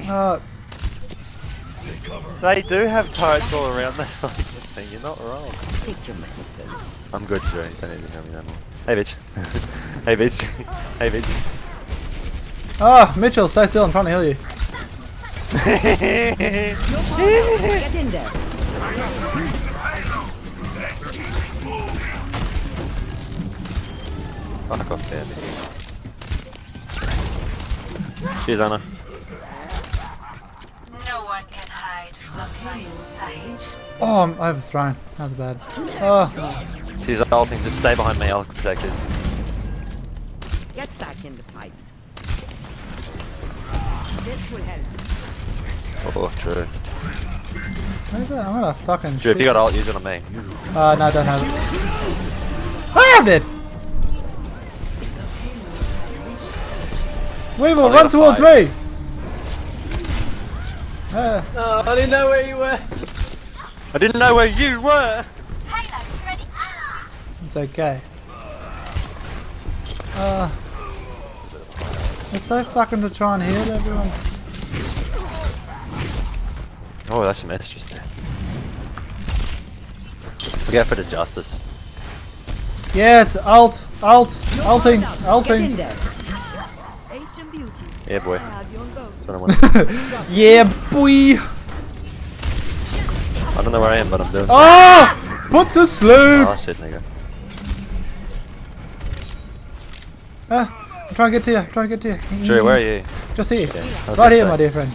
me. Uh, They do have turrets all around the thing. You're not wrong. I'm good, Drew. Don't need to tell me that more. Hey, bitch. hey, bitch. hey, bitch. oh, Mitchell, stay still. I'm trying to heal you. Get in there. Fuck off there, bitch. Cheers, Anna. No one can hide from my sight. Oh, I'm overthrown. That was bad. Oh, She's ulting. Just stay behind me. I'll protect you. Get back in the fight. This will help. Oh, Drew. where's that? I'm gonna fucking. Drew, if you got ult, use it on me. Uh, no, I don't have it. I have it! Weevil, run towards five. me! Uh, Oh, I didn't know where you were. I didn't know where you were. It's okay. Uh, it's so fucking to try and heal everyone. Oh, that's some Estrus there. We go for the justice. Yes, alt, alt, alting, Get in alting. Yeah, boy. Have you on go. I don't, Yeah, boy! I don't know where I am, but I'm doing. Oh! Put to sleep! Oh shit, nigga. Ah, I'm trying to get to you, I'm trying to get to you. Drew, where are you? Just here. Was Right here, say- my dear friend.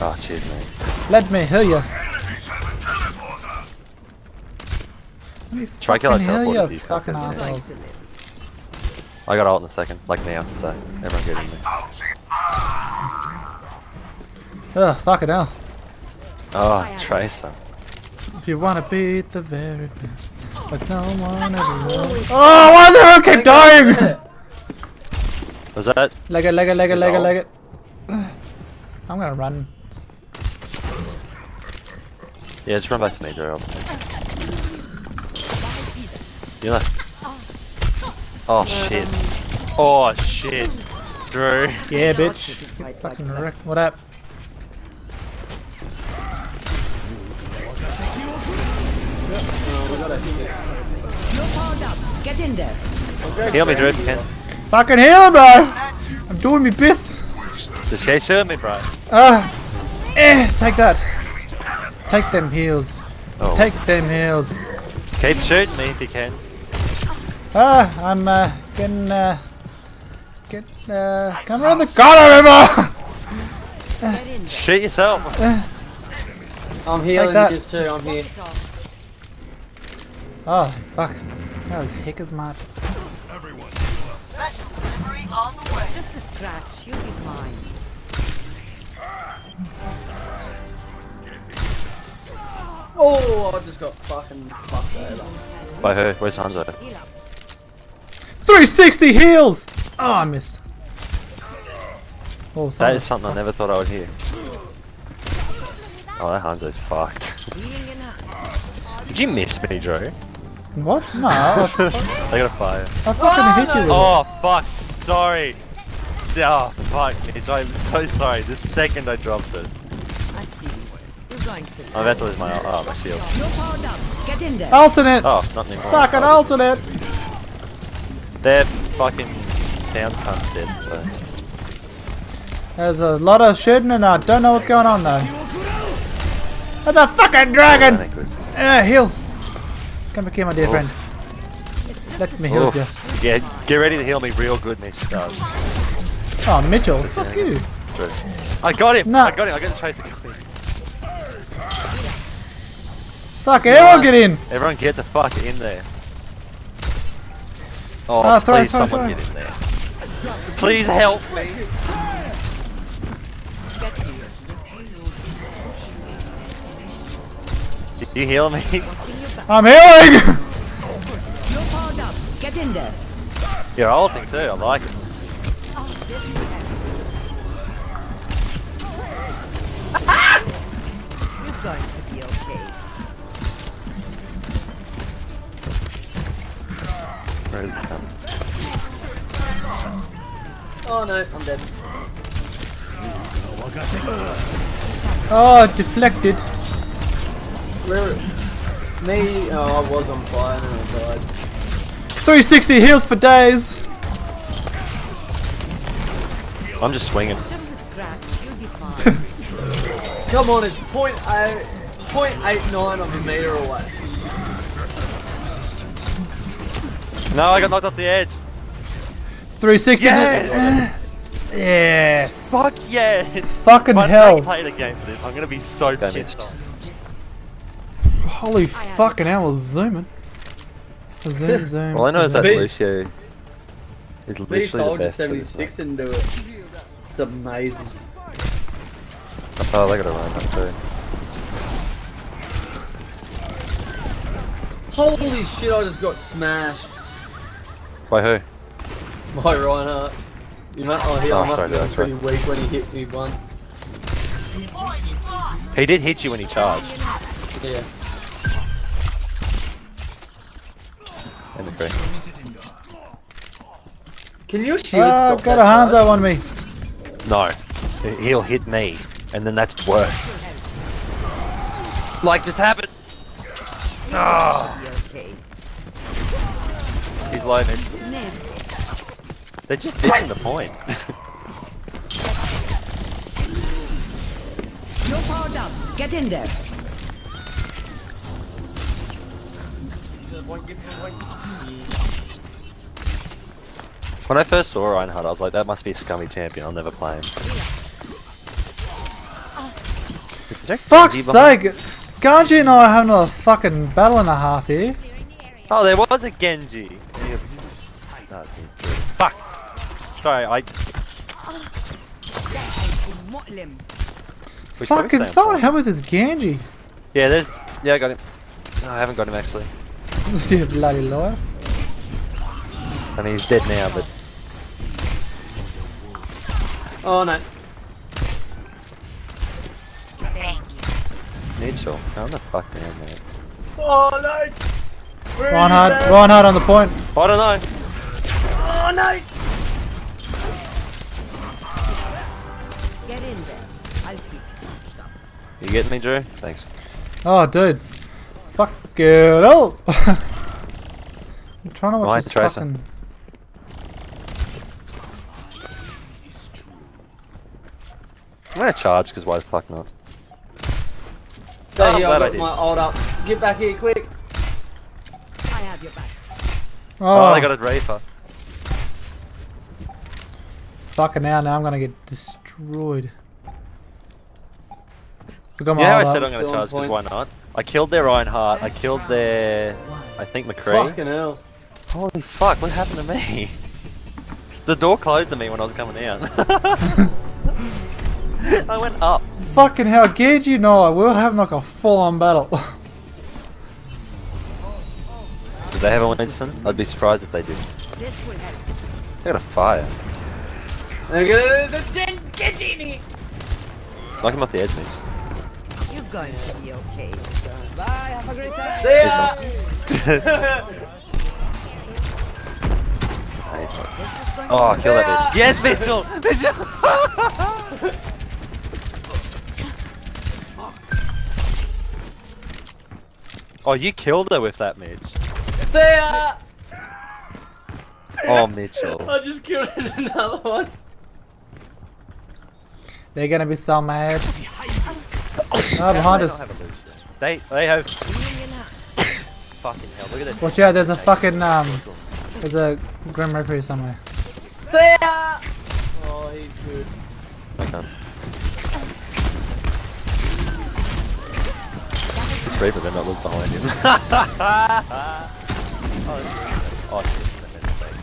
Oh, cheers, mate. Let me heal you. Me Try kill that heal you, these guys fucking get a chance. assholes. I got ult in a second, like now, so everyone get in there. Ugh, fucking hell. Oh, try some. If you wanna beat the very best, but no one ever will. Oh, why does everyone keep dying? Was that? leg it, leg it, leg it, Is leg it, leg it. I'm gonna run. Yeah, just run back to me, Drew. You know. Oh shit. Oh shit. Drew. Yeah, bitch. Fight Fucking that. wreck. What up? Heal me, Drew, if you can. Fucking heal, bro! I'm doing me best. Just keep shooting me, bro. Ah, eh, take that. Take them heals. Oh. Take them heals. Keep shooting me if you can. Ah, I'm uh, getting uh, get uh, come around the corner, Emma. Get in there. Shoot yourself. I'm healing that. just too. I'm here. Oh, fuck. That was hick as mad. Special delivery on the way. Just a scratch. You'll be fine. Oh, I just got fucking fucked over. By her. Where's Hanzo? 360 heals! Oh, I missed. Oh, That someone- is something I never thought I would hear. Oh, that Hanzo's fucked. Healing in a Did you miss me, Drew? What? No, I, I got a fire. I fucking hit you with it. Oh, fuck, sorry. Oh, fuck, Mitch, I'm so sorry. The second I dropped it. I've seen worse. You're going to. I'm about to lose my, oh, my shield. You're powered up. Get in there. Alternate! Oh, not anymore. Fucking Sorry. alternate! They're fucking sound cunts dead, so. There's a lot of shooting and I don't know what's going on though. That's a fucking dragon! That ain't good. Uh, heal! Come back here, my dear friend. Let me heal you. Yeah, get ready to heal me real good, Mitch. Uh, Oh, Mitchell, Just fuck yeah. you. Drew. I got him! No. I got him! I got the tracer going. Fuck, everyone get in! Everyone get the fuck in there. Oh, throw, please throw, someone throw. get in there. Please help me! You heal me? I'm healing! You're powered up. Get in there. You're ulting too, I like it. You're going to be okay. Where is it coming? Oh no, I'm dead. Oh, deflected. Where? Me? Oh, I was on fire and I died. 360 heals for days. I'm just swinging. Scratch, you'll be fine. Come on, it's point eight, point eight nine of a meter away. No, I got knocked off the edge. 360. Yes! Yes. Fuck yeah! Fucking If hell. don't play the game for this, I'm gonna be so pissed off. Holy fucking hell, I was zooming. Zoom, zoom. All I know is that Beat- Lucio is Me literally the soldier best for this. 76 and do it. It's amazing. Oh, they got a run up too. Holy shit, I just got smashed By who? by Reinhardt. You must, oh, he Oh, I must sorry, have been that's right. pretty weak when he hit me once. He did hit you when he charged. Yeah. In the creek. Can you shield Oh, stop got that a Hanzo charge? on me. No. He'll hit me, and then that's worse. Like just happened. No. Be okay. Ah. He's low mid. Ned, They're just ditching the point. you're powered up. Get in there. When I first saw Reinhardt, I was like, that must be a scummy champion. I'll never play him. Is there Fuck's sake! Genji and I are having a fucking battle and a half here. Oh, there was a Genji. No, Fuck. Sorry, I. Mu'lim. we should Fucking someone help with this Genji. Yeah, there's. Yeah, I got him. No, I haven't got him actually. You bloody liar. I mean, he's dead now, but Oh no. Thank you. Mitchell, calm the fuck down, man. Oh no! Where are you, Reinhardt. Reinhardt on the point. I don't know. Oh no! Get in there. I'll keep you up. You getting me, Drew? Thanks. Oh, dude. Fuck it up. I'm trying to watch Right, this Tracer. fucking... I'm gonna charge, because why the fuck not? Stay Oh, I'm here, glad I I've got my ult up. Get back here quick. I have your back. Oh, Oh, they got a Reaper. fucking hell, now now I'm gonna get destroyed. I got my Yeah, I said up. I'm gonna still charge, because why not? I killed their Reinhardt, I killed their. I think McCree. Fucking hell. Holy fuck, what happened to me? the door closed on me when I was coming out. I went up. Fucking hell, you know I, will have like a full-on battle. Did they have a Winston? I'd be surprised if they did. This will help. They got a fire. Okay, the Gen get in here. Knock him off the edge, Mitch. You're going to be okay. Bye. Have a great time. See ya. Nah, he's not. Oh, kill that bitch. Yes, Mitchell! Mitchell! oh, you killed her with that, Mitch. See ya. Oh, Mitchell. I just killed another one. They're gonna be so mad. How Oh, do behind they us. not have a Lucio? They, they have. Fucking hell, look at that. Watch out, there's a fucking, um, there's a Grim Reaper here somewhere. See ya. Oh, he's good. Okay. This Reaper better not look behind him. oh, oh shit, I made a mistake.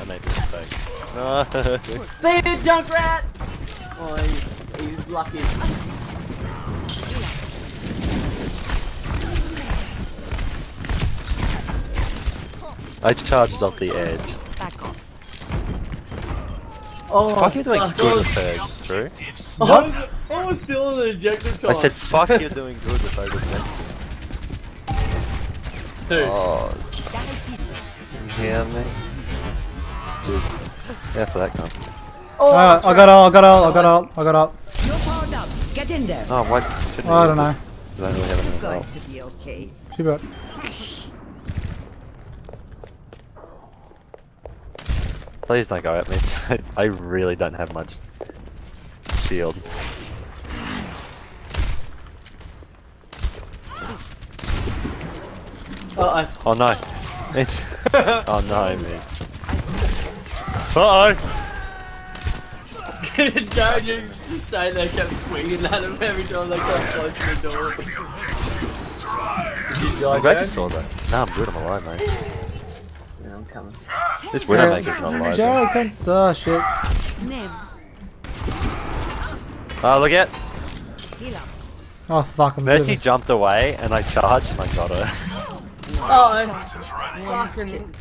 I made a mistake. No. See ya, Junkrat. Oh, he's he's lucky. I charged off the edge. Back off. Oh, fuck, you're doing fuck, good I with was, Ferg, Drew. I was, I was still in the ejector time. I said, fuck, you're doing good with Ferg. Dude, Oh, you hear me? Dude, Yeah, for that gun. Oh, Uh, I got all, I got all, I got all, I got all. You're powered up. Get in there. Oh, what? Shouldn't I don't know. it. I don't really have any Going help. to be okay. Too bad. Please don't go at me. I really don't have much shield. Uh Oh no. It's. oh no, Mitch. Uh oh! Jared just just staying there, kept swinging at him every time they got close to the door. Did you die, I'm glad you saw that. No, I'm good. I'm alive, mate. Yeah, I'm coming. This Widowmaker's not alive. though. Joe, come. Oh shit. Oh, look at Oh fuck, I'm Mercy moving. jumped away and I charged and I got her. Oh, I fucking.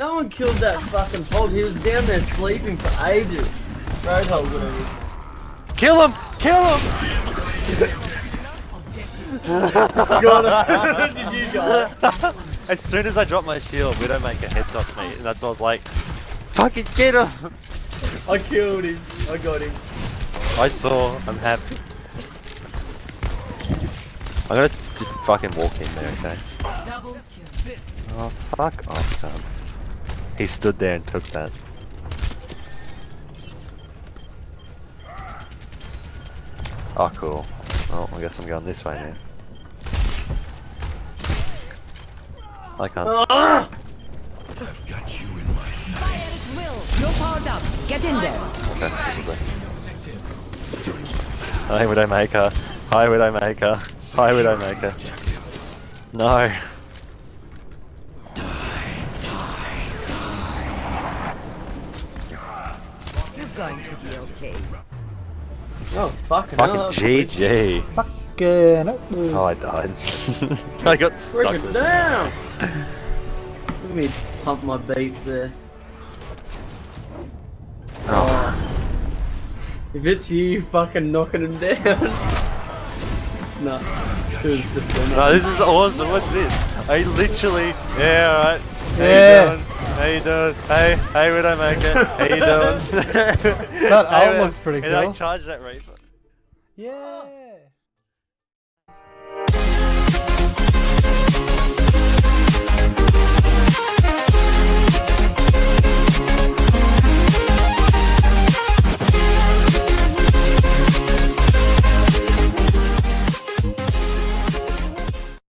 No one killed that fucking pog. He was down there sleeping for ages. Roadhog, whatever. Kill him! Kill him! Got him. Did you die? As soon as I drop my shield, Widowmaker headshots me, and that's why I was like, fucking get him! I killed him. I got him. I saw, I'm happy. I'm gonna just fucking walk in there, okay? Oh, fuck off, cunt. He stood there and took that. Oh, cool. Oh, I guess I'm going this way now. I can't. Ah! Will. You're powered up. Get in there. Okay, this is way. Hi, Widowmaker. Hi, Widowmaker. Hi, Widowmaker. No. You're going to be okay. Oh, fucking Fucking hell. GG. Fucking. Oh, I died. I got stuck Break it down! Let me pump my beats there. Oh. If it's you fucking knocking him down. no. It. No, oh, this is awesome. What's this? I literally, yeah, alright. How Yeah. you doing? How you doing? Hey, hey, Widowmaker. How you doing? That Hey, looks pretty and I cool. charged that Reaper. Yeah.